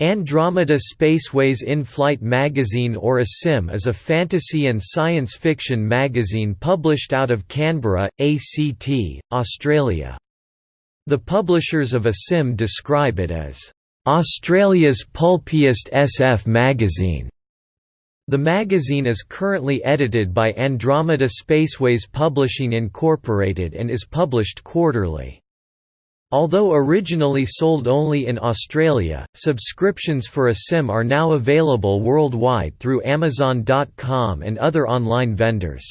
Andromeda Spaceways In-Flight magazine or ASIM is a fantasy and science fiction magazine published out of Canberra, ACT, Australia. The publishers of ASIM describe it as, "...Australia's pulpiest SF magazine." The magazine is currently edited by Andromeda Spaceways Publishing Incorporated and is published quarterly. Although originally sold only in Australia, subscriptions for a SIM are now available worldwide through Amazon.com and other online vendors.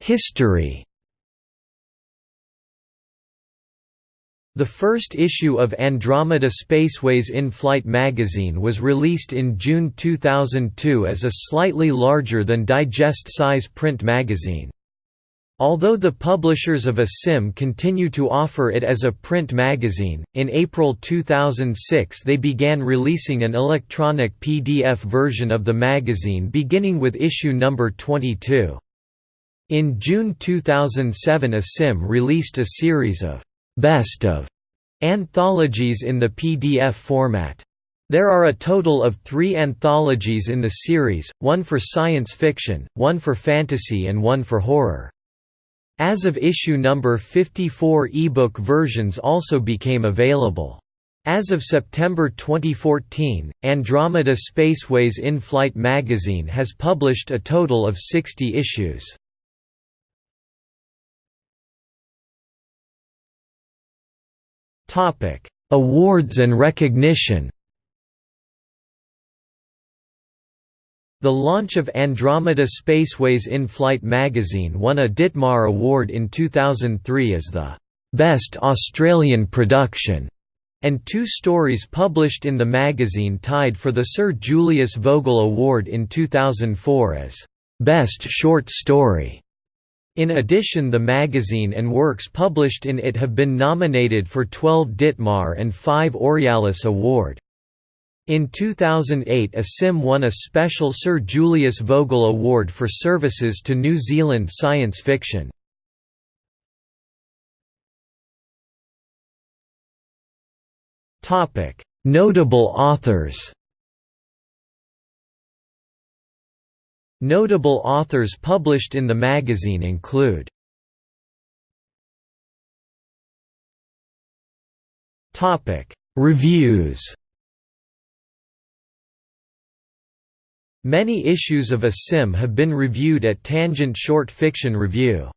History The first issue of Andromeda Spaceways In-Flight magazine was released in June 2002 as a slightly larger than digest-size print magazine. Although the publishers of ASIM continue to offer it as a print magazine, in April 2006 they began releasing an electronic PDF version of the magazine beginning with issue number 22. In June 2007 ASIM released a series of best of anthologies in the PDF format. There are a total of three anthologies in the series, one for science fiction, one for fantasy and one for horror. As of issue number 54 ebook versions also became available. As of September 2014, Andromeda Spaceways In-Flight magazine has published a total of 60 issues. Topic: Awards and recognition. The launch of Andromeda Spaceways In-Flight magazine won a Ditmar Award in 2003 as the Best Australian Production, and two stories published in the magazine tied for the Sir Julius Vogel Award in 2004 as Best Short Story. In addition the magazine and works published in it have been nominated for 12 Ditmar and 5 Aurealis Award. In 2008 ASIM won a special Sir Julius Vogel Award for services to New Zealand science fiction. Notable authors Notable authors published in the magazine include Reviews Many issues of ASIM have been reviewed at Tangent Short Fiction Review.